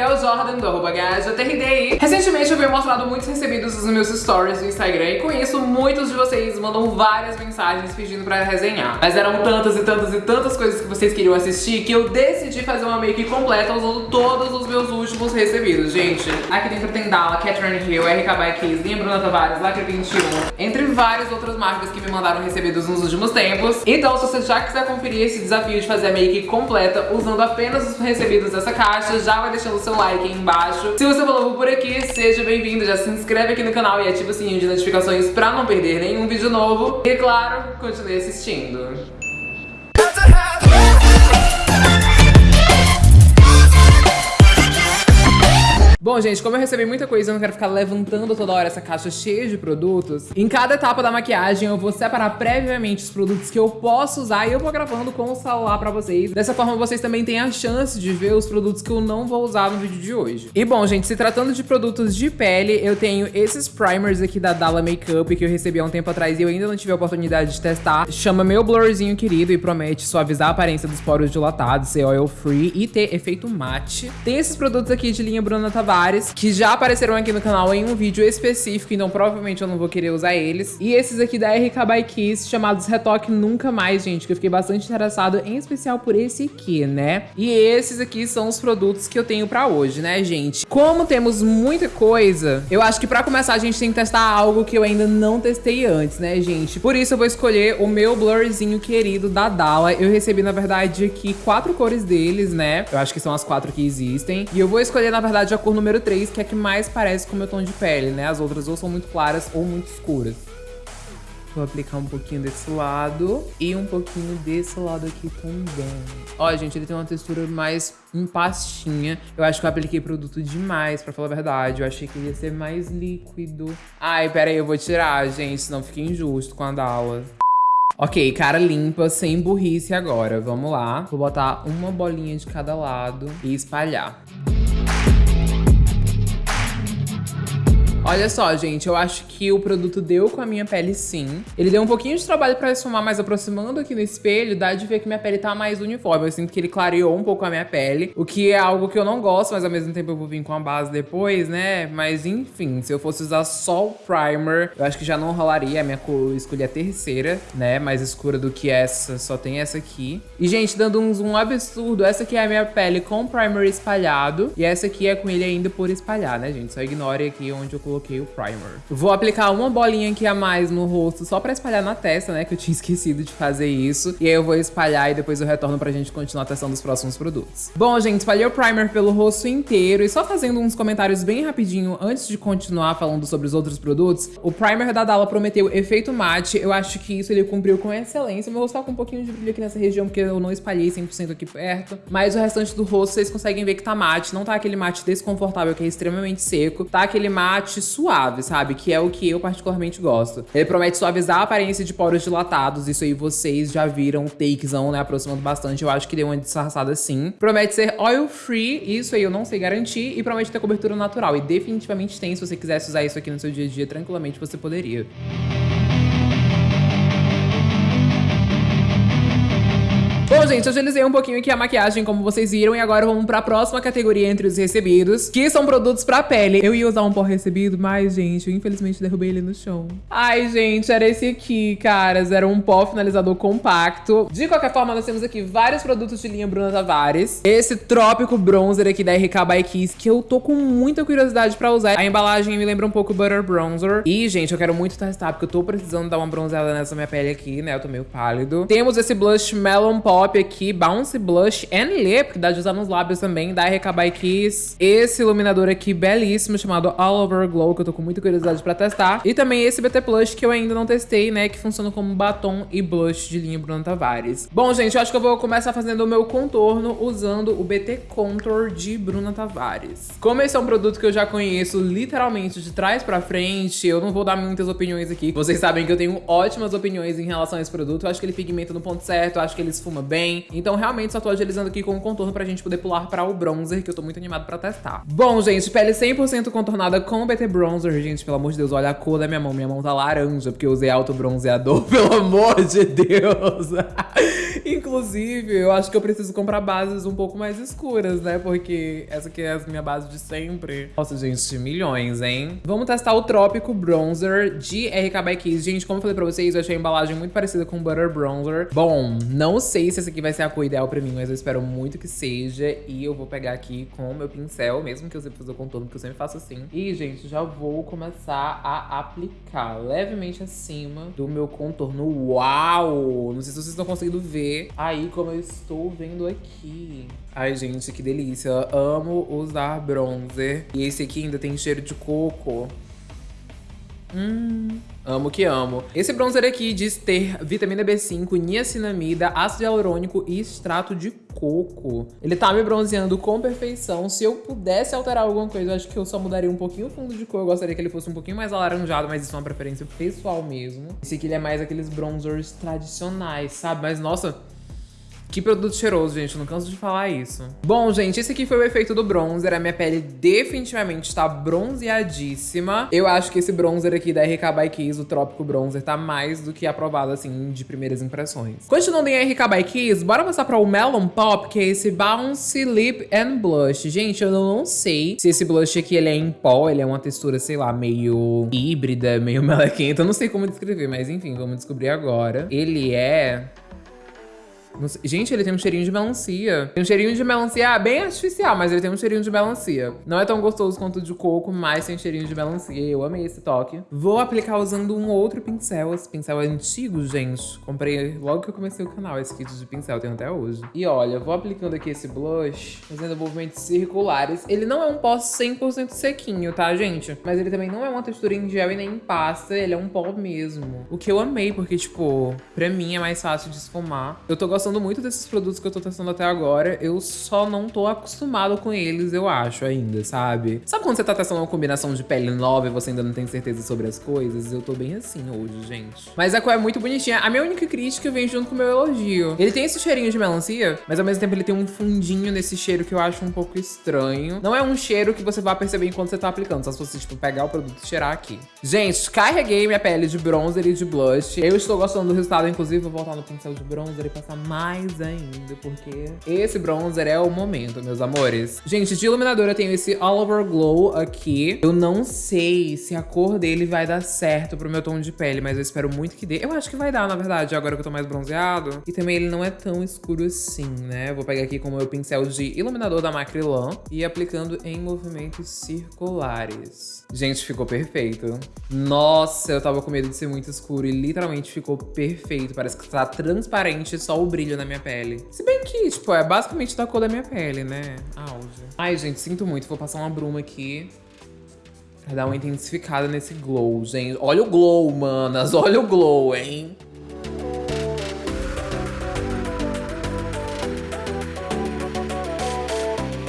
Gabriel Jordan, do arroba. Recentemente eu venho mostrado muitos recebidos nos meus stories do Instagram e com isso muitos de vocês mandam várias mensagens pedindo pra resenhar. Mas eram tantas e tantas e tantas coisas que vocês queriam assistir que eu decidi fazer uma make completa usando todos os meus últimos recebidos. Gente, aqui dentro tem Dala, Catherine Hill, RK by Kiss, Linha Bruna Tavares, Lacre 21, entre várias outras marcas que me mandaram recebidos nos últimos tempos. Então se você já quiser conferir esse desafio de fazer a make completa usando apenas os recebidos dessa caixa, já vai deixando o seu like aí embaixo. Se você novo por aqui, seja bem-vindo, já se inscreve aqui no canal e ativa o sininho de notificações pra não perder nenhum vídeo novo. E claro, continue assistindo. Bom, gente, como eu recebi muita coisa, eu não quero ficar levantando toda hora essa caixa cheia de produtos. Em cada etapa da maquiagem, eu vou separar previamente os produtos que eu posso usar e eu vou gravando com o celular pra vocês. Dessa forma, vocês também têm a chance de ver os produtos que eu não vou usar no vídeo de hoje. E bom, gente, se tratando de produtos de pele, eu tenho esses primers aqui da Dalla Makeup que eu recebi há um tempo atrás e eu ainda não tive a oportunidade de testar. Chama meu blurzinho querido e promete suavizar a aparência dos poros dilatados, ser oil free e ter efeito mate. Tem esses produtos aqui de linha Bruna Tavares Que já apareceram aqui no canal em um vídeo específico, então provavelmente eu não vou querer usar eles. E esses aqui da RK by Kiss, chamados Retoque Nunca Mais, gente, que eu fiquei bastante interessado, em especial por esse aqui, né? E esses aqui são os produtos que eu tenho pra hoje, né, gente? Como temos muita coisa, eu acho que pra começar a gente tem que testar algo que eu ainda não testei antes, né, gente? Por isso eu vou escolher o meu blurzinho querido da Dalla. Eu recebi, na verdade, aqui quatro cores deles, né? Eu acho que são as quatro que existem. E eu vou escolher, na verdade, a cor número 3, que é a que mais parece com o meu tom de pele, né? As outras ou são muito claras ou muito escuras. Vou aplicar um pouquinho desse lado e um pouquinho desse lado aqui também. Ó, gente, ele tem uma textura mais em pastinha. Eu acho que eu apliquei produto demais, pra falar a verdade. Eu achei que ia ser mais líquido. Ai, pera aí, eu vou tirar, gente, senão fica injusto com a Dalla. Ok, cara limpa, sem burrice agora. Vamos lá. Vou botar uma bolinha de cada lado e espalhar. Olha só, gente, eu acho que o produto deu com a minha pele sim. Ele deu um pouquinho de trabalho pra esfumar, mas aproximando aqui no espelho, dá de ver que minha pele tá mais uniforme. Eu sinto que ele clareou um pouco a minha pele, o que é algo que eu não gosto, mas ao mesmo tempo eu vou vir com a base depois, né? Mas enfim, se eu fosse usar só o primer, eu acho que já não rolaria. A minha cor, escolhi a terceira, né? Mais escura do que essa, só tem essa aqui. E, gente, dando um zoom absurdo, essa aqui é a minha pele com primer espalhado, e essa aqui é com ele ainda por espalhar, né, gente? Só ignore aqui onde eu coloquei o primer. Vou aplicar uma bolinha aqui a mais no rosto só pra espalhar na testa, né? Que eu tinha esquecido de fazer isso. E aí eu vou espalhar e depois eu retorno pra gente continuar testando os próximos produtos. Bom, gente, espalhei o primer pelo rosto inteiro. E só fazendo uns comentários bem rapidinho antes de continuar falando sobre os outros produtos. O primer da Dalla prometeu efeito mate. Eu acho que isso ele cumpriu com excelência. Meu rosto tá com um pouquinho de brilho aqui nessa região porque eu não espalhei 100% aqui perto. Mas o restante do rosto vocês conseguem ver que tá mate. Não tá aquele mate desconfortável que é extremamente seco. Tá aquele mate suave, sabe? Que é o que eu particularmente gosto. Ele promete suavizar a aparência de poros dilatados. Isso aí vocês já viram takezão, né? Aproximando bastante. Eu acho que deu uma disfarçada sim. Promete ser oil free. Isso aí eu não sei garantir. E promete ter cobertura natural. E definitivamente tem. Se você quisesse usar isso aqui no seu dia a dia, tranquilamente você poderia. Gente, eu agilizei um pouquinho aqui a maquiagem, como vocês viram, e agora vamos pra próxima categoria entre os recebidos, que são produtos pra pele. Eu ia usar um pó recebido, mas, gente, eu infelizmente derrubei ele no chão. Ai, gente, era esse aqui, caras. Era um pó finalizador compacto. De qualquer forma, nós temos aqui vários produtos de linha Bruna Tavares. Esse Trópico Bronzer aqui da RK by Kiss, que eu tô com muita curiosidade pra usar. A embalagem me lembra um pouco Butter Bronzer. E, gente, eu quero muito testar, porque eu tô precisando dar uma bronzeada nessa minha pele aqui, né? Eu tô meio pálido. Temos esse blush Melon Pop aqui, Bounce Blush and Lip, que dá de usar nos lábios também, da RK by Kiss. Esse iluminador aqui belíssimo, chamado All Over Glow, que eu tô com muita curiosidade pra testar. E também esse BT Plush, que eu ainda não testei, né, que funciona como batom e blush de linha Bruna Tavares. Bom, gente, eu acho que eu vou começar fazendo o meu contorno usando o BT Contour de Bruna Tavares. Como esse é um produto que eu já conheço literalmente de trás pra frente, eu não vou dar muitas opiniões aqui. Vocês sabem que eu tenho ótimas opiniões em relação a esse produto. Eu acho que ele pigmenta no ponto certo, eu acho que ele esfuma bem. Então, realmente, só tô agilizando aqui com o contorno pra gente poder pular pra o bronzer, que eu tô muito animado pra testar. Bom, gente, pele 100% contornada com o BT Bronzer. Gente, pelo amor de Deus, olha a cor da minha mão. Minha mão tá laranja, porque eu usei alto bronzeador, pelo amor de Deus. Inclusive, eu acho que eu preciso comprar bases um pouco mais escuras, né? Porque essa aqui é a minha base de sempre. Nossa, gente, milhões, hein? Vamos testar o Trópico Bronzer de RK by Kiss. Gente, como eu falei pra vocês, eu achei a embalagem muito parecida com o Butter Bronzer. Bom, não sei se essa aqui vai ser a cor ideal pra mim, mas eu espero muito que seja. E eu vou pegar aqui com o meu pincel, mesmo que eu sempre fazer o contorno, porque eu sempre faço assim. E, gente, já vou começar a aplicar levemente acima do meu contorno. Uau! Não sei se vocês estão conseguindo ver aí como eu estou vendo aqui. Ai, gente, que delícia. amo usar bronzer. E esse aqui ainda tem cheiro de coco. Hum, amo que amo. Esse bronzer aqui diz ter vitamina B5, niacinamida, ácido hialurônico e extrato de coco. Ele tá me bronzeando com perfeição. Se eu pudesse alterar alguma coisa, eu acho que eu só mudaria um pouquinho o fundo de cor. Eu gostaria que ele fosse um pouquinho mais alaranjado, mas isso é uma preferência pessoal mesmo. Esse aqui ele é mais aqueles bronzers tradicionais, sabe? Mas, nossa, que produto cheiroso, gente, eu não canso de falar isso. Bom, gente, esse aqui foi o efeito do bronzer. A minha pele definitivamente está bronzeadíssima. Eu acho que esse bronzer aqui da RK by Kiss, o Trópico Bronzer, tá mais do que aprovado, assim, de primeiras impressões. Continuando em RK by Kiss, bora passar para o Melon Pop, que é esse Bouncy Lip and Blush. Gente, eu não sei se esse blush aqui, ele é em pó, ele é uma textura, sei lá, meio híbrida, meio melequenta. Eu não sei como descrever, mas enfim, vamos descobrir agora. Ele é Gente, ele tem um cheirinho de melancia. Tem um cheirinho de melancia bem artificial, mas ele tem um cheirinho de melancia. Não é tão gostoso quanto de coco, mas tem cheirinho de melancia. Eu amei esse toque. Vou aplicar usando um outro pincel. Esse pincel é antigo, gente. Comprei logo que eu comecei o canal esse kit de pincel, tenho até hoje. E olha, vou aplicando aqui esse blush, fazendo movimentos circulares. Ele não é um pó 100% sequinho, tá, gente? Mas ele também não é uma textura em gel e nem em pasta. Ele é um pó mesmo. O que eu amei, porque, tipo, pra mim é mais fácil de esfumar. Eu tô gostando gostando muito desses produtos que eu tô testando até agora. Eu só não tô acostumado com eles, eu acho, ainda, sabe? Sabe quando você tá testando uma combinação de pele nova e você ainda não tem certeza sobre as coisas? Eu tô bem assim hoje, gente. Mas a cor é muito bonitinha. A minha única crítica vem junto com o meu elogio. Ele tem esse cheirinho de melancia, mas ao mesmo tempo ele tem um fundinho nesse cheiro que eu acho um pouco estranho. Não é um cheiro que você vai perceber enquanto você tá aplicando, só se você, tipo, pegar o produto e cheirar aqui. Gente, carreguei minha pele de bronzer e de blush. Eu estou gostando do resultado, inclusive vou voltar no pincel de bronzer e passar mais ainda, porque esse bronzer é o momento, meus amores. Gente, de iluminador eu tenho esse All Over Glow aqui. Eu não sei se a cor dele vai dar certo pro meu tom de pele, mas eu espero muito que dê. Eu acho que vai dar, na verdade, agora que eu tô mais bronzeado. E também ele não é tão escuro assim, né? Vou pegar aqui com o meu pincel de iluminador da Macrylan e aplicando em movimentos circulares. Gente, ficou perfeito. Nossa, eu tava com medo de ser muito escuro e literalmente ficou perfeito. Parece que tá transparente só o brilho na minha pele. Se bem que, tipo, é basicamente da cor da minha pele, né? Auge. Ai, gente, sinto muito. Vou passar uma bruma aqui. Pra dar uma intensificada nesse glow, gente. Olha o glow, manas. Olha o glow, hein?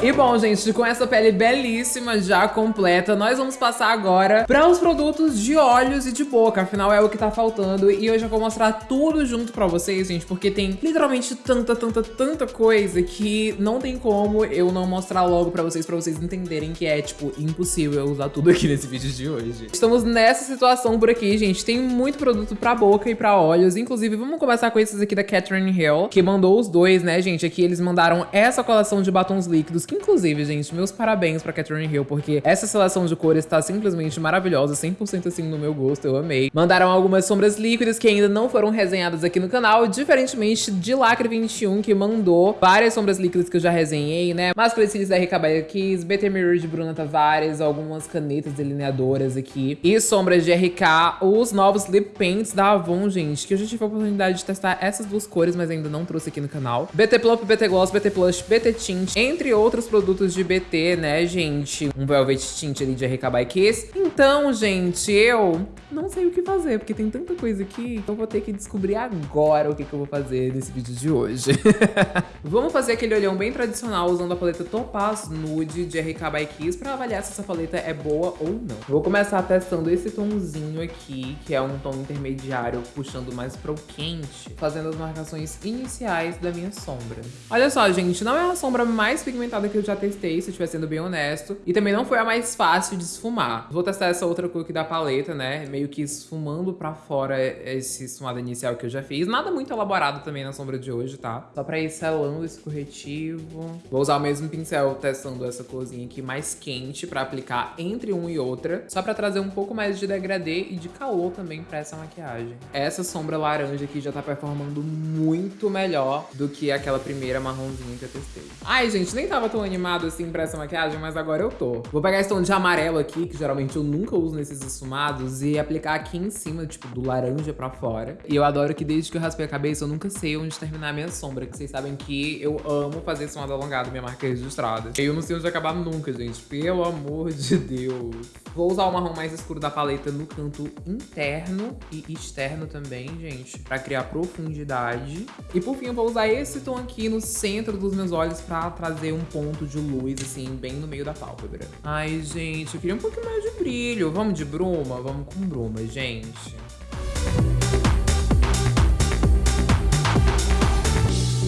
E bom, gente, com essa pele belíssima já completa, nós vamos passar agora para os produtos de olhos e de boca. Afinal, é o que tá faltando. E hoje eu vou mostrar tudo junto pra vocês, gente, porque tem literalmente tanta, tanta, tanta coisa que não tem como eu não mostrar logo pra vocês, pra vocês entenderem que é, tipo, impossível usar tudo aqui nesse vídeo de hoje. Estamos nessa situação por aqui, gente. Tem muito produto pra boca e pra olhos. Inclusive, vamos começar com esses aqui da Catherine Hill, que mandou os dois, né, gente? Aqui eles mandaram essa coleção de batons líquidos inclusive, gente, meus parabéns pra Catherine Hill, porque essa seleção de cores tá simplesmente maravilhosa, 100% assim no meu gosto, eu amei. Mandaram algumas sombras líquidas que ainda não foram resenhadas aqui no canal, diferentemente de Lacre 21, que mandou várias sombras líquidas que eu já resenhei, né? Cílios da RK Kiss, BT Mirror de Bruna Tavares, algumas canetas delineadoras aqui e sombras de RK, os novos lip paints da Avon, gente, que eu já tive a oportunidade de testar essas duas cores, mas ainda não trouxe aqui no canal. BT Plump, BT Gloss, BT Plush, BT Tint, entre outros outros produtos de BT, né, gente? Um Velvet Tint ali de RK by Kiss. Então, gente, eu não sei o que fazer, porque tem tanta coisa aqui, então vou ter que descobrir agora o que, que eu vou fazer nesse vídeo de hoje. Vamos fazer aquele olhão bem tradicional usando a paleta Topaz Nude de RK by Kiss pra avaliar se essa paleta é boa ou não. Vou começar testando esse tomzinho aqui, que é um tom intermediário, puxando mais pro quente, fazendo as marcações iniciais da minha sombra. Olha só, gente, não é a sombra mais pigmentada que eu já testei, se eu estiver sendo bem honesto, e também não foi a mais fácil de esfumar. Vou testar essa outra cor aqui da paleta, né, meio meio que esfumando pra fora esse esfumado inicial que eu já fiz. Nada muito elaborado também na sombra de hoje, tá? Só pra ir selando esse corretivo. Vou usar o mesmo pincel testando essa corzinha aqui mais quente pra aplicar entre um e outra. Só pra trazer um pouco mais de degradê e de calor também pra essa maquiagem. Essa sombra laranja aqui já tá performando muito melhor do que aquela primeira marronzinha que eu testei. Ai, gente, nem tava tão animado assim pra essa maquiagem, mas agora eu tô. Vou pegar esse tom de amarelo aqui, que geralmente eu nunca uso nesses esfumados, e aplicar aqui em cima, tipo, do laranja pra fora. E eu adoro que desde que eu raspei a cabeça, eu nunca sei onde terminar a minha sombra, que vocês sabem que eu amo fazer esfumado alongado, minha marca é registrada. Eu não sei onde acabar nunca, gente, pelo amor de Deus. Vou usar o marrom mais escuro da paleta no canto interno e externo também, gente, pra criar profundidade. E por fim, eu vou usar esse tom aqui no centro dos meus olhos pra trazer um ponto de luz, assim, bem no meio da pálpebra. Ai, gente, eu queria um pouquinho mais de brilho. Vamos de bruma? Vamos com bruma, gente.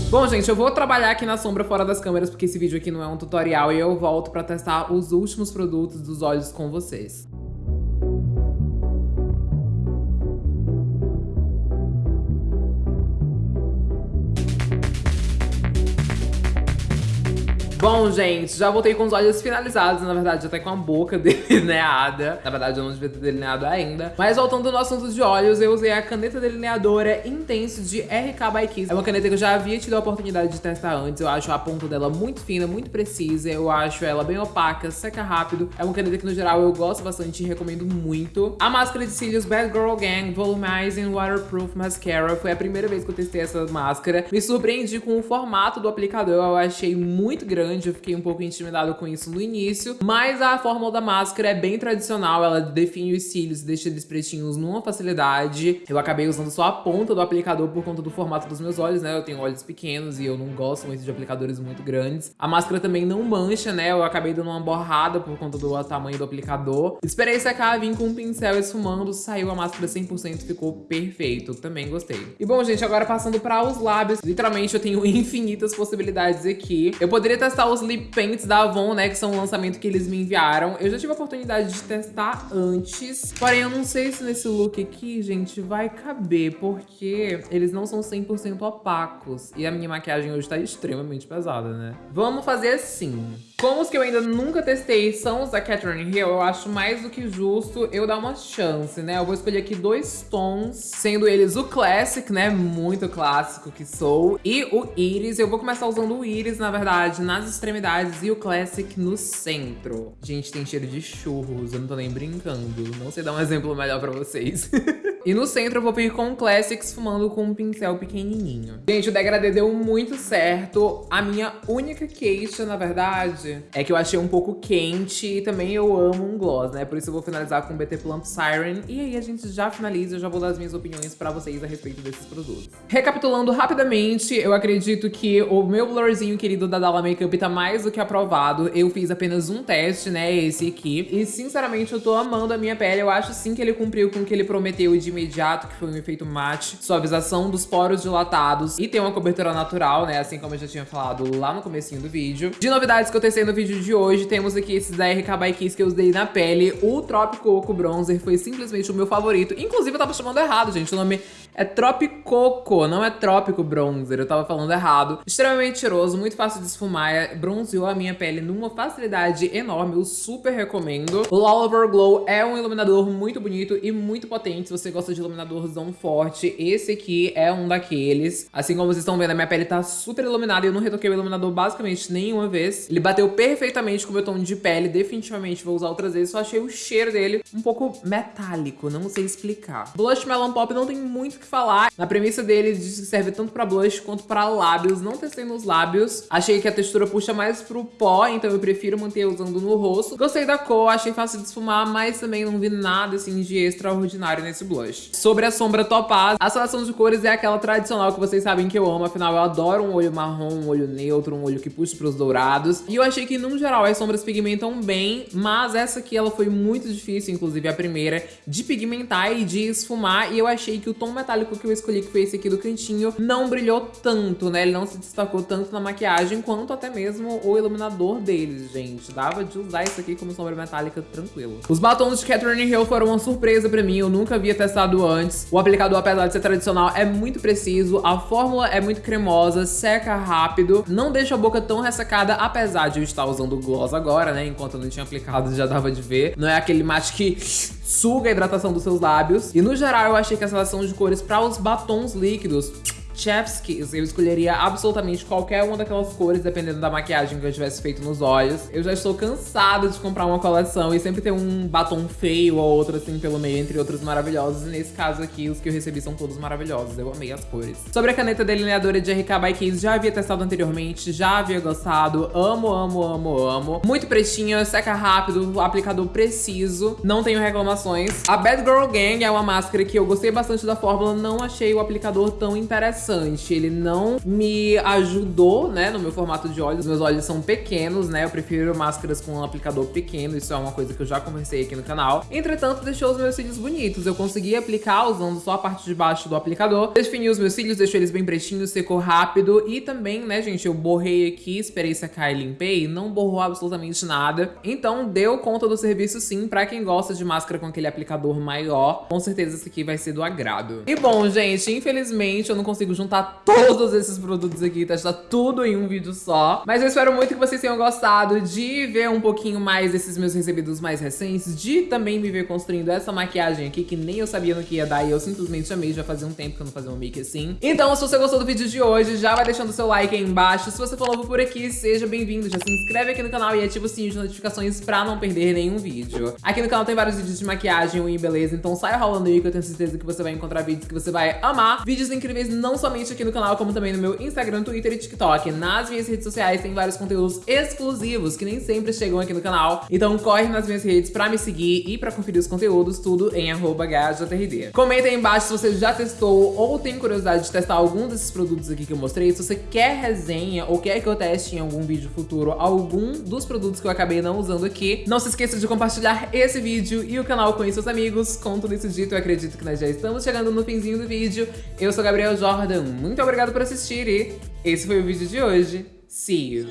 Bom, gente, eu vou trabalhar aqui na sombra fora das câmeras, porque esse vídeo aqui não é um tutorial, e eu volto pra testar os últimos produtos dos olhos com vocês. Bom, gente, já voltei com os olhos finalizados, na verdade até com a boca delineada. Na verdade eu não devia ter delineado ainda. Mas voltando no assunto de olhos, eu usei a caneta delineadora Intense de RK by Kiss. É uma caneta que eu já havia tido a oportunidade de testar antes. Eu acho a ponta dela muito fina, muito precisa. Eu acho ela bem opaca, seca rápido. É uma caneta que no geral eu gosto bastante e recomendo muito. A máscara de cílios Bad Girl Gang Volumizing Waterproof Mascara foi a primeira vez que eu testei essa máscara. Me surpreendi com o formato do aplicador, eu achei muito grande grande, eu fiquei um pouco intimidado com isso no início, mas a fórmula da máscara é bem tradicional, ela define os cílios e deixa eles pretinhos numa facilidade. Eu acabei usando só a ponta do aplicador por conta do formato dos meus olhos, né? Eu tenho olhos pequenos e eu não gosto muito de aplicadores muito grandes. A máscara também não mancha, né? Eu acabei dando uma borrada por conta do tamanho do aplicador. Esperei secar, vim com um pincel esfumando, saiu a máscara 100%, ficou perfeito. Também gostei. E bom, gente, agora passando para os lábios. Literalmente eu tenho infinitas possibilidades aqui. Eu poderia testar os lip paints da Avon, né, que são o lançamento que eles me enviaram. Eu já tive a oportunidade de testar antes, porém eu não sei se nesse look aqui, gente, vai caber, porque eles não são 100% opacos. E a minha maquiagem hoje tá extremamente pesada, né? Vamos fazer assim. Como os que eu ainda nunca testei são os da Catherine Hill, eu acho mais do que justo eu dar uma chance, né? Eu vou escolher aqui dois tons, sendo eles o Classic, né? Muito clássico que sou, e o Iris. Eu vou começar usando o Iris, na verdade, nas extremidades e o Classic no centro. Gente, tem cheiro de churros, eu não tô nem brincando. Não sei dar um exemplo melhor pra vocês. E no centro eu vou vir com Classics fumando com um pincel pequenininho. Gente, o degradê deu muito certo. A minha única queixa, na verdade, é que eu achei um pouco quente e também eu amo um gloss, né? Por isso eu vou finalizar com o BT Plump Siren. E aí a gente já finaliza, eu já vou dar as minhas opiniões pra vocês a respeito desses produtos. Recapitulando rapidamente, eu acredito que o meu blurzinho querido da Dalla Makeup tá mais do que aprovado. Eu fiz apenas um teste, né? Esse aqui. E sinceramente eu tô amando a minha pele. Eu acho sim que ele cumpriu com o que ele prometeu de imediato, que foi um efeito mate, suavização dos poros dilatados e tem uma cobertura natural, né? Assim como eu já tinha falado lá no comecinho do vídeo. De novidades que eu testei no vídeo de hoje, temos aqui esses da RK by Kiss que eu usei na pele. O Tropicoco Bronzer foi simplesmente o meu favorito. Inclusive, eu tava chamando errado, gente. O nome é Tropicoco, não é Trópico Bronzer. Eu tava falando errado. Extremamente cheiroso, muito fácil de esfumar. É, bronzeou a minha pele numa facilidade enorme. Eu super recomendo. O Glow é um iluminador muito bonito e muito potente. Se você gosta de iluminadorzão forte, esse aqui é um daqueles. Assim como vocês estão vendo, a minha pele tá super iluminada e eu não retoquei o iluminador basicamente nenhuma vez. Ele bateu perfeitamente com o meu tom de pele, definitivamente vou usar outras vezes, só achei o cheiro dele um pouco metálico, não sei explicar. Blush Melon Pop não tem muito que falar. Na premissa dele, diz que serve tanto pra blush quanto pra lábios. Não testei nos lábios. Achei que a textura puxa mais pro pó, então eu prefiro manter usando no rosto. Gostei da cor, achei fácil de esfumar, mas também não vi nada assim de extraordinário nesse blush. Sobre a sombra Topaz, a seleção de cores é aquela tradicional que vocês sabem que eu amo, afinal eu adoro um olho marrom, um olho neutro, um olho que puxa pros dourados. E eu achei que, no geral, as sombras pigmentam bem, mas essa aqui ela foi muito difícil, inclusive a primeira, de pigmentar e de esfumar, e eu achei que o tom metálico metálico que eu escolhi, que foi esse aqui do cantinho, não brilhou tanto, né? Ele não se destacou tanto na maquiagem, quanto até mesmo o iluminador deles, gente. Dava de usar isso aqui como sombra metálica tranquilo. Os batons de Catherine Hill foram uma surpresa pra mim, eu nunca havia testado antes. O aplicador, apesar de ser tradicional, é muito preciso, a fórmula é muito cremosa, seca rápido, não deixa a boca tão ressecada, apesar de eu estar usando gloss agora, né? Enquanto eu não tinha aplicado, já dava de ver. Não é aquele mate que suga a hidratação dos seus lábios. E no geral, eu achei que a seleção de cores para os batons líquidos Chef's Kiss. Eu escolheria absolutamente qualquer uma daquelas cores, dependendo da maquiagem que eu tivesse feito nos olhos. Eu já estou cansada de comprar uma coleção e sempre ter um batom feio ou outro assim pelo meio, entre outros maravilhosos. E nesse caso aqui, os que eu recebi são todos maravilhosos. Eu amei as cores. Sobre a caneta delineadora de RK by Kiss, já havia testado anteriormente, já havia gostado. Amo, amo, amo, amo. Muito pretinha, seca rápido, aplicador preciso. Não tenho reclamações. A Bad Girl Gang é uma máscara que eu gostei bastante da fórmula, não achei o aplicador tão interessante interessante. Ele não me ajudou, né, no meu formato de olhos. Meus olhos são pequenos, né? Eu prefiro máscaras com um aplicador pequeno. Isso é uma coisa que eu já conversei aqui no canal. Entretanto, deixou os meus cílios bonitos. Eu consegui aplicar usando só a parte de baixo do aplicador. Defini os meus cílios, deixou eles bem pretinhos, secou rápido. E também, né, gente, eu borrei aqui, esperei secar e limpei. Não borrou absolutamente nada. Então, deu conta do serviço sim. Pra quem gosta de máscara com aquele aplicador maior, com certeza esse aqui vai ser do agrado. E bom, gente, infelizmente eu não consigo consigo juntar todos esses produtos aqui, testar tudo em um vídeo só. Mas eu espero muito que vocês tenham gostado de ver um pouquinho mais desses meus recebidos mais recentes, de também me ver construindo essa maquiagem aqui, que nem eu sabia no que ia dar e eu simplesmente amei, já fazia um tempo que eu não fazia um make assim. Então, se você gostou do vídeo de hoje, já vai deixando seu like aí embaixo. Se você for novo por aqui, seja bem-vindo, já se inscreve aqui no canal e ativa o sininho de notificações pra não perder nenhum vídeo. Aqui no canal tem vários vídeos de maquiagem e beleza, então saia rolando aí que eu tenho certeza que você vai encontrar vídeos que você vai amar. Vídeos incríveis não somente aqui no canal, como também no meu Instagram, Twitter e TikTok. Nas minhas redes sociais tem vários conteúdos exclusivos que nem sempre chegam aqui no canal. Então corre nas minhas redes pra me seguir e pra conferir os conteúdos, tudo em arroba Comenta aí embaixo se você já testou ou tem curiosidade de testar algum desses produtos aqui que eu mostrei. Se você quer resenha ou quer que eu teste em algum vídeo futuro algum dos produtos que eu acabei não usando aqui. Não se esqueça de compartilhar esse vídeo e o canal com seus amigos. Com tudo isso dito, eu acredito que nós já estamos chegando no finzinho do vídeo. Eu sou Gabriel Jordan, muito obrigado por assistir e esse foi o vídeo de hoje. See you!